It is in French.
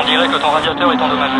On dirait que ton radiateur est endommagé.